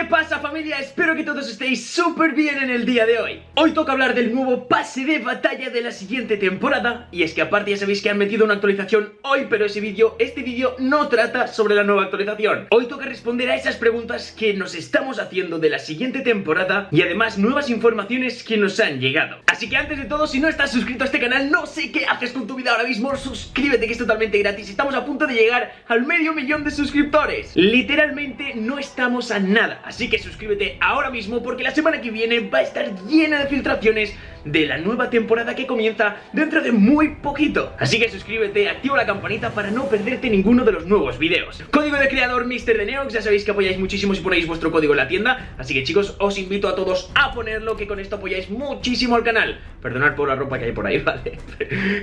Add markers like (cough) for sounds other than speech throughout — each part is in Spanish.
¿Qué pasa familia? Espero que todos estéis súper bien en el día de hoy. Hoy toca hablar del nuevo pase de batalla de la siguiente temporada. Y es que aparte ya sabéis que han metido una actualización hoy Pero ese vídeo, este vídeo no trata sobre la nueva actualización. Hoy toca responder a esas preguntas que nos estamos haciendo de la siguiente temporada Y además nuevas informaciones que nos han llegado. Así que antes de todo, si no estás suscrito a este canal No sé qué haces con tu vida ahora mismo Suscríbete que es totalmente gratis. Estamos a punto de llegar al medio millón de suscriptores. Literalmente no estamos a nada Así que suscríbete ahora mismo porque la semana que viene va a estar llena de filtraciones de la nueva temporada que comienza dentro de muy poquito. Así que suscríbete, activa la campanita para no perderte ninguno de los nuevos videos. Código de creador Mr. de Neox, ya sabéis que apoyáis muchísimo si ponéis vuestro código en la tienda. Así que chicos, os invito a todos a ponerlo que con esto apoyáis muchísimo al canal. Perdonad por la ropa que hay por ahí, (laughs) ¿vale?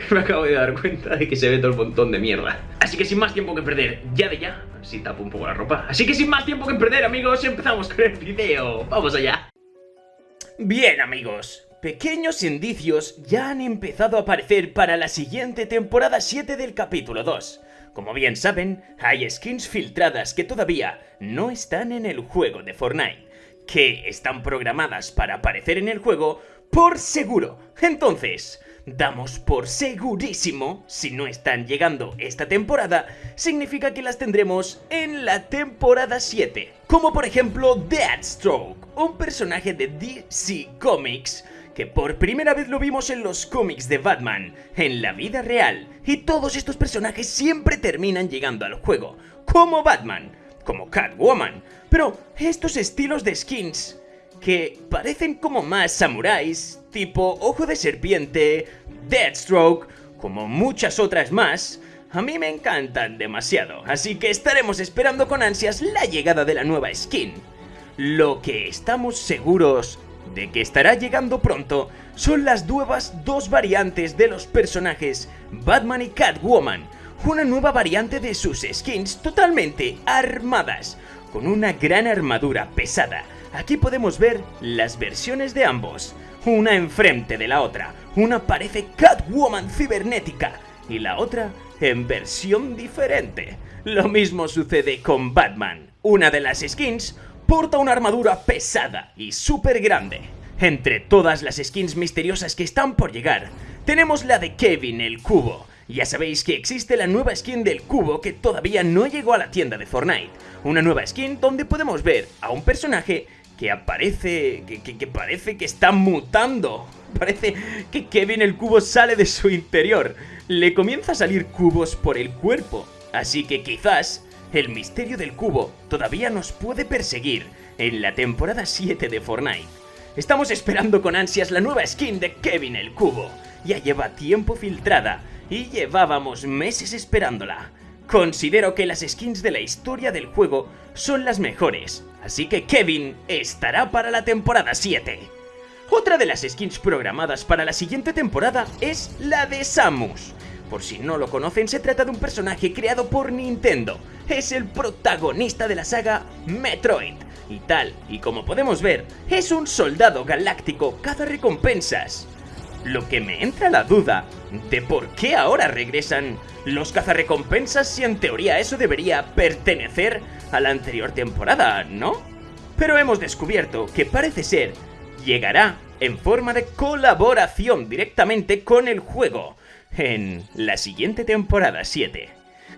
Me acabo de dar cuenta de que se ve todo el montón de mierda. Así que sin más tiempo que perder, ya de ya, si tapo un poco la ropa. Así que sin más tiempo que perder amigos, empezamos con el video. ¡Vamos allá! Bien amigos, Pequeños indicios ya han empezado a aparecer para la siguiente temporada 7 del capítulo 2. Como bien saben, hay skins filtradas que todavía no están en el juego de Fortnite, que están programadas para aparecer en el juego por seguro. Entonces, damos por segurísimo, si no están llegando esta temporada, significa que las tendremos en la temporada 7. Como por ejemplo Deathstroke, un personaje de DC Comics que por primera vez lo vimos en los cómics de Batman, en la vida real, y todos estos personajes siempre terminan llegando al juego, como Batman, como Catwoman, pero estos estilos de skins que parecen como más samuráis, tipo Ojo de Serpiente, Deathstroke, como muchas otras más, a mí me encantan demasiado, así que estaremos esperando con ansias la llegada de la nueva skin. Lo que estamos seguros de que estará llegando pronto son las nuevas dos variantes de los personajes Batman y Catwoman, una nueva variante de sus skins totalmente armadas, con una gran armadura pesada. Aquí podemos ver las versiones de ambos, una enfrente de la otra, una parece Catwoman cibernética y la otra en versión diferente. Lo mismo sucede con Batman, una de las skins porta una armadura pesada y súper grande. Entre todas las skins misteriosas que están por llegar, tenemos la de Kevin el Cubo. Ya sabéis que existe la nueva skin del cubo que todavía no llegó a la tienda de Fortnite. Una nueva skin donde podemos ver a un personaje que aparece... que, parece que está mutando. Parece que Kevin el cubo sale de su interior. Le comienza a salir cubos por el cuerpo. Así que quizás el misterio del cubo todavía nos puede perseguir en la temporada 7 de Fortnite. Estamos esperando con ansias la nueva skin de Kevin el Cubo. Ya lleva tiempo filtrada y llevábamos meses esperándola. Considero que las skins de la historia del juego son las mejores, así que Kevin estará para la temporada 7. Otra de las skins programadas para la siguiente temporada es la de Samus. Por si no lo conocen, se trata de un personaje creado por Nintendo. Es el protagonista de la saga Metroid. Y tal, y como podemos ver, es un soldado galáctico cada recompensas. Lo que me entra la duda de por qué ahora regresan los cazarrecompensas si en teoría eso debería pertenecer a la anterior temporada, ¿no? Pero hemos descubierto que parece ser llegará en forma de colaboración directamente con el juego en la siguiente temporada 7.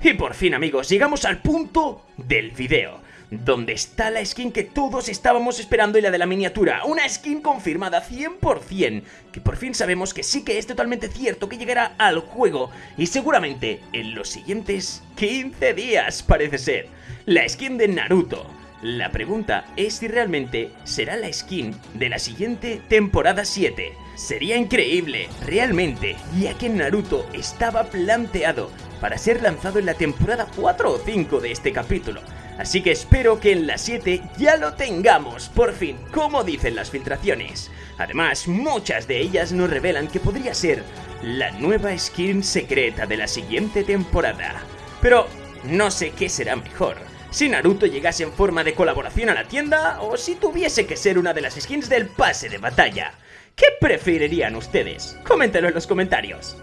Y por fin amigos, llegamos al punto del video, donde está la skin que todos estábamos esperando y la de la miniatura, una skin confirmada 100%, que por fin sabemos que sí que es totalmente cierto que llegará al juego, y seguramente en los siguientes 15 días parece ser, la skin de Naruto. La pregunta es si realmente será la skin de la siguiente temporada 7. Sería increíble, realmente, ya que Naruto estaba planteado para ser lanzado en la temporada 4 o 5 de este capítulo. Así que espero que en la 7 ya lo tengamos, por fin, como dicen las filtraciones. Además, muchas de ellas nos revelan que podría ser la nueva skin secreta de la siguiente temporada. Pero no sé qué será mejor, si Naruto llegase en forma de colaboración a la tienda o si tuviese que ser una de las skins del pase de batalla. ¿Qué preferirían ustedes? Coméntalo en los comentarios.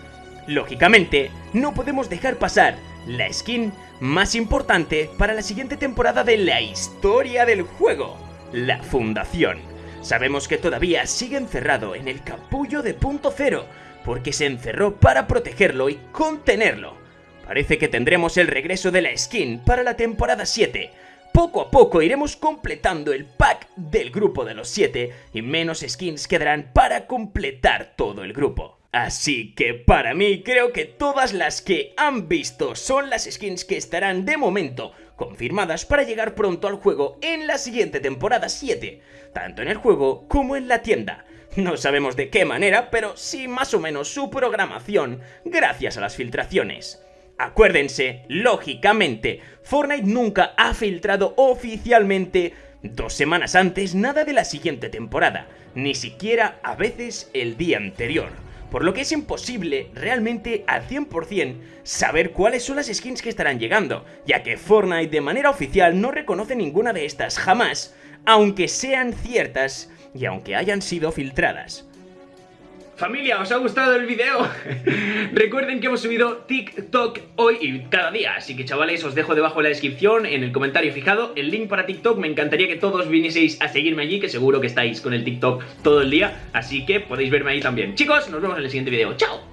Lógicamente, no podemos dejar pasar la skin más importante para la siguiente temporada de la historia del juego, la Fundación. Sabemos que todavía sigue encerrado en el capullo de punto cero, porque se encerró para protegerlo y contenerlo. Parece que tendremos el regreso de la skin para la temporada 7. Poco a poco iremos completando el pack del grupo de los 7 y menos skins quedarán para completar todo el grupo. Así que para mí creo que todas las que han visto son las skins que estarán de momento confirmadas para llegar pronto al juego en la siguiente temporada 7, tanto en el juego como en la tienda. No sabemos de qué manera, pero sí más o menos su programación gracias a las filtraciones. Acuérdense, lógicamente, Fortnite nunca ha filtrado oficialmente dos semanas antes nada de la siguiente temporada, ni siquiera a veces el día anterior. Por lo que es imposible realmente al 100% saber cuáles son las skins que estarán llegando, ya que Fortnite de manera oficial no reconoce ninguna de estas jamás, aunque sean ciertas y aunque hayan sido filtradas. Familia, ¿os ha gustado el video? (laughs) Recuerden que hemos subido TikTok hoy y cada día, así que chavales os dejo debajo en la descripción, en el comentario fijado, el link para TikTok, me encantaría que todos vinieseis a seguirme allí, que seguro que estáis con el TikTok todo el día, así que podéis verme ahí también. Chicos, nos vemos en el siguiente video, ¡chao!